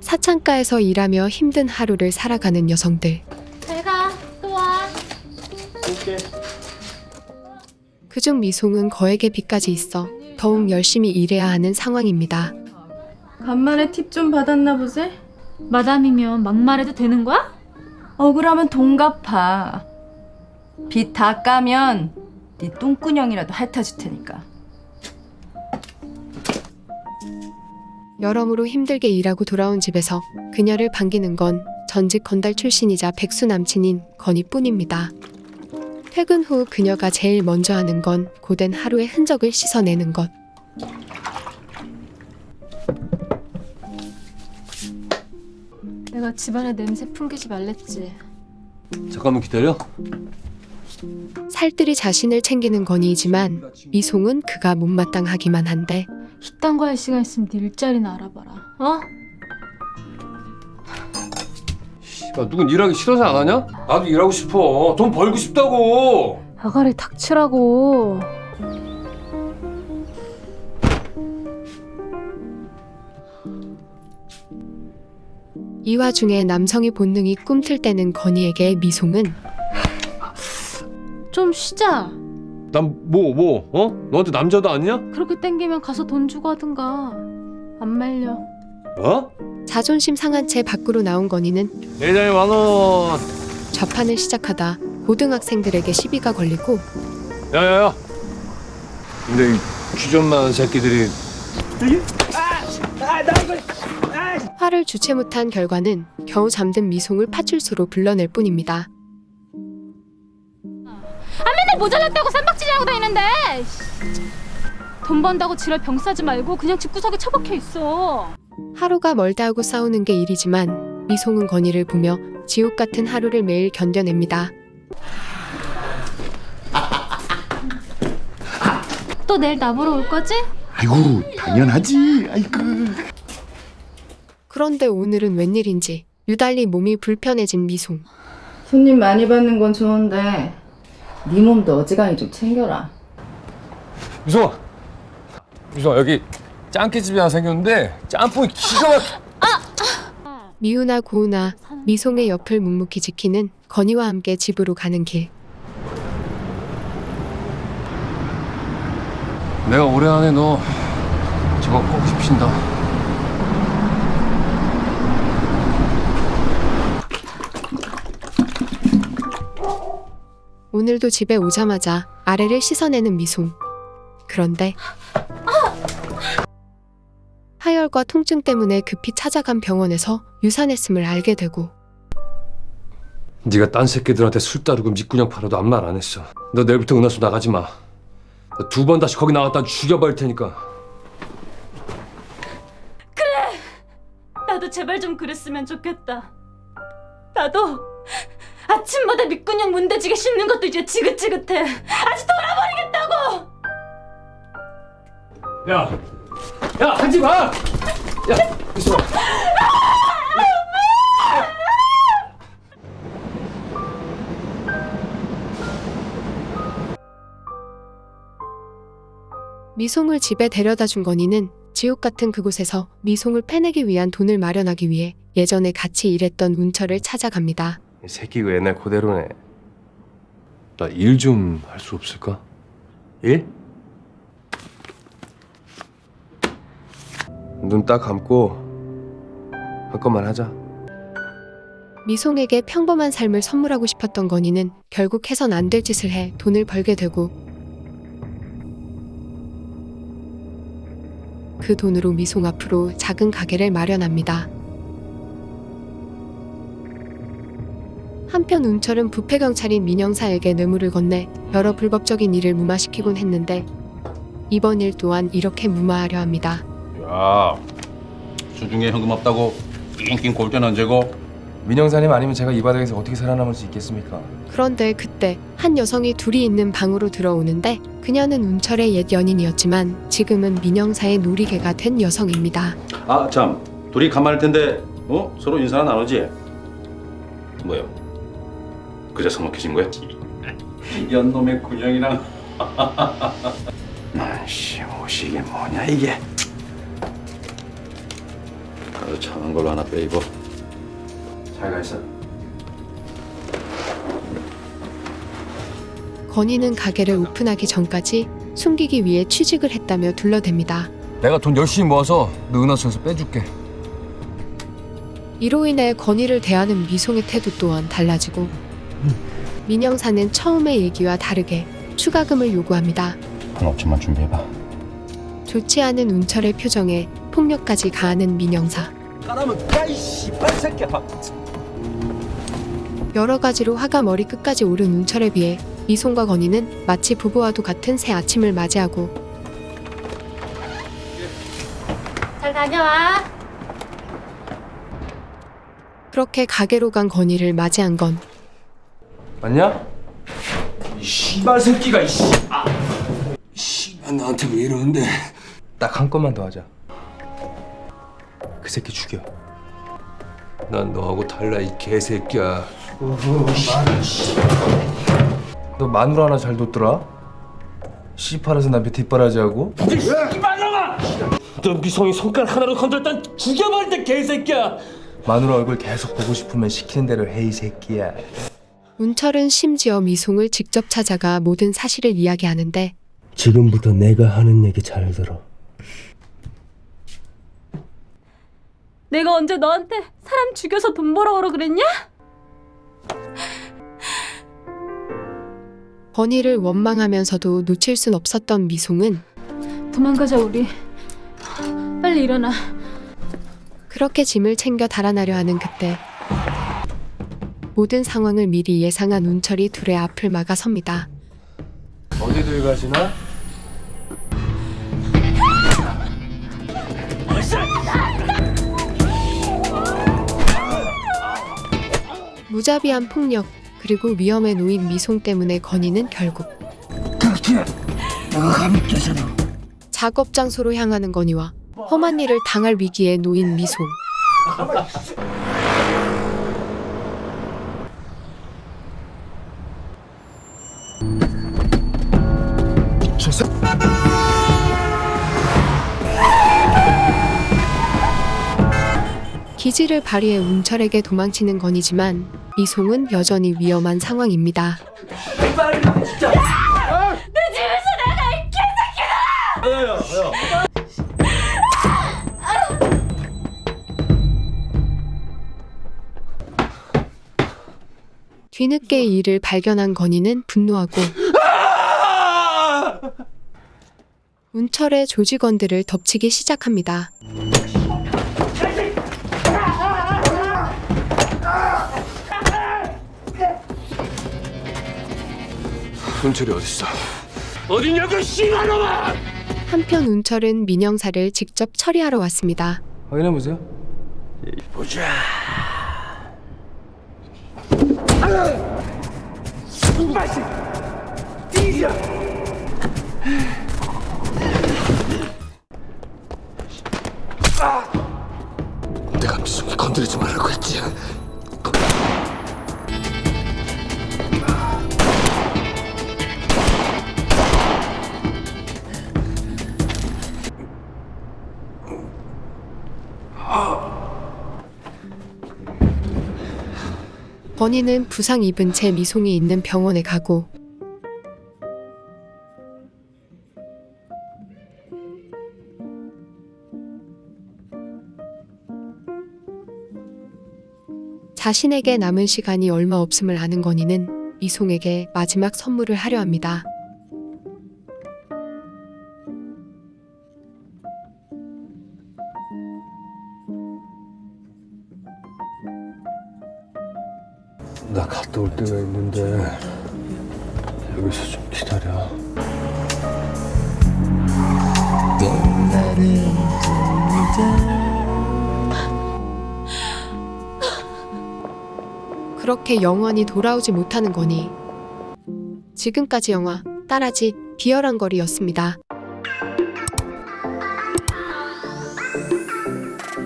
사창가에서 일하며 힘든 하루를 살아가는 여성들. 잘가 또 와. 그중 미송은 거액의 빚까지 있어 더욱 열심히 일해야 하는 상황입니다. 간만에 팁 좀 받았나 보세? 마담이면 막말해도 되는 거야? 억울하면 돈 갚아. 빚 다 까면 네 똥꾸녕이라도 핥아줄 테니까. 여러모로 힘들게 일하고 돌아온 집에서 그녀를 반기는 건 전직 건달 출신이자 백수 남친인 건이뿐입니다. 퇴근 후 그녀가 제일 먼저 하는 건 고된 하루의 흔적을 씻어내는 것. 내가 집안에 냄새 풍기지 말랬지. 잠깐만 기다려. 살뜰히 자신을 챙기는 건이지만 미송은 그가 못마땅하기만 한데 이딴 거 할 시간 있으면 네 일자리나 알아봐라. 어? 야, 누군 일하기 싫어서 안 하냐? 나도 일하고 싶어. 돈 벌고 싶다고. 아가리 닥치라고. 이 와중에 남성의 본능이 꿈틀 때는 건이에게 미송은 좀 쉬자. 난뭐 뭐? 어? 너한테 남자도 아니냐? 그렇게 땡기면 가서 돈 주고 하든가. 안 말려. 어? 자존심 상한 채 밖으로 나온 건이는 내장에 만 원. 좌판을 시작하다 고등학생들에게 시비가 걸리고 야야야. 근데 이 귀좀 많은 새끼들이 화를 주체 못한 결과는 겨우 잠든 미송을 파출소로 불러낼 뿐입니다. 모자랐다고 쌈박질하고 다니는데. 돈 번다고 지랄 병 싸지 말고 그냥 집구석에 처박혀 있어. 하루가 멀다 하고 싸우는 게 일이지만 미송은 건이를 보며 지옥 같은 하루를 매일 견뎌냅니다. 또 내일 나보러 올 거지? 아이고 당연하지 아이고 그런데 오늘은 웬일인지 유달리 몸이 불편해진 미송. 손님 많이 받는 건 좋은데 네 몸도 어지간히 좀 챙겨라. 미송아. 미송아 여기 짱깨집이 하나 생겼는데 짬뽕이 기가 막. 미우나 고우나 미송의 옆을 묵묵히 지키는 건이와 함께 집으로 가는 길. 내가 올해 안에 너 저거 꼭 입힌다. 오늘도 집에 오자마자 아래를 씻어내는 미송. 그런데 하열과 통증 때문에 급히 찾아간 병원에서 유산했음을 알게 되고 네가 딴 새끼들한테 술 따르고 밑구녕 팔아도 아무 말 안 했어. 너 내일부터 은하수 나가지 마. 두 번 다시 거기 나갔다 죽여버릴 테니까. 나도 제발 좀 그랬으면 좋겠다. 나도 아침마다 밑근육 문대지게 씹는 것도 이제 지긋지긋해. 아직 돌아버리겠다고. 야, 야 하지 마. 야, 미송아. 미송을 집에 데려다 준 건이는 지옥 같은 그곳에서 미송을 패내기 위한 돈을 마련하기 위해 예전에 같이 일했던 운철을 찾아갑니다. 이 새끼가 옛날 그대로네. 나 일 좀 할 수 없을까? 일? 눈 딱 감고 할 것만 하자. 미송에게 평범한 삶을 선물하고 싶었던 건이는 결국 해선 안 될 짓을 해 돈을 벌게 되고 그 돈으로 미송 앞으로 작은 가게를 마련합니다. 한편 운철은 부패 경찰인 민영사에게 뇌물을 건네 여러 불법적인 일을 무마시키곤 했는데 이번 일 또한 이렇게 무마하려 합니다. 야, 수중에 현금 없다고 낑낑 골전 언제고? 민영사님 아니면 제가 이 바닥에서 어떻게 살아남을 수 있겠습니까? 그런데 그때 한 여성이 둘이 있는 방으로 들어오는데 그녀는 운철의 옛 연인이었지만 지금은 민영사의 놀이개가 된 여성입니다. 아, 참, 둘이 가만할 텐데, 어? 서로 인사나 나누지? 뭐야? 그저 서먹해진 거야? 연놈의 군형이랑. 아씨, 옷이 이게 뭐냐 이게? 나도 참한 걸로 하나 빼입어. 잘 가 있어. 건희는 가게를 오픈하기 전까지 숨기기 위해 취직을 했다며 둘러댑니다. 내가 돈 열심히 모아서 너 은하수에서 빼줄게. 이로 인해 건희를 대하는 미송의 태도 또한 달라지고 민영사는 처음의 얘기와 다르게 추가금을 요구합니다. 한 5천만 준비해봐. 좋지 않은 운철의 표정에 폭력까지 가하는 민영사. 여러 가지로 화가 머리 끝까지 오른 운철에 비해 미송과 건희는 마치 부부와도 같은 새 아침을 맞이하고 잘 다녀와. 그렇게 가게로 간 건희를 맞이한 건 맞냐? 이 씨발 새끼가 이씨. 아. 씨발 나한테 왜 이러는데? 딱 한 건만 더 하자. 그 새끼 죽여. 난 너하고 달라 이 개새끼야. 너 마누라 하나 잘 뒀더라? 씨팔에서 남편 뒷바라지하고? 너 미성이 손가락 하나로 건드렸단 죽여버릴 때 개새끼야. 마누라 얼굴 계속 보고 싶으면 시키는 대로 해 이 새끼야. 운철은 심지어 미송을 직접 찾아가 모든 사실을 이야기하는데 지금부터 내가 하는 얘기 잘 들어. 내가 언제 너한테 사람 죽여서 돈 벌어오라 그랬냐? 건희를 원망하면서도 놓칠 순 없었던 미송은 도망가자 우리. 빨리 일어나. 그렇게 짐을 챙겨 달아나려 하는 그때 모든 상황을 미리 예상한 운철이 둘의 앞을 막아섭니다. 어디들 가시나? 무자비한 폭력 그리고 위험에 놓인 미송 때문에 건희는 결국 작업 장소로 향하는 건희와 험한 일을 당할 위기에 놓인 미송 기지를 발휘해 운철에게 도망치는 건이지만 미송은 여전히 위험한 상황입니다. 뒤늦게 이 일을 발견한 건이는 분노하고 운철의 조직원들을 덮치기 시작합니다. 훈철이 어딨어? 어딨냐고 씨발놈아! 한편 운철은 민영사를 직접 처리하러 왔습니다. 확인해 보세요. 내가 미성이 건드리지 말라고 했지. 건희는 부상 입은 채 미송이 있는 병원에 가고 자신에게 남은 시간이 얼마 없음을 아는 건희는 미송에게 마지막 선물을 하려 합니다. 나 갔다 올 때가 있는데 여기서 좀 기다려. 그렇게 영원히 돌아오지 못하는 거니 지금까지 영화 따라지 비열한 거리였습니다.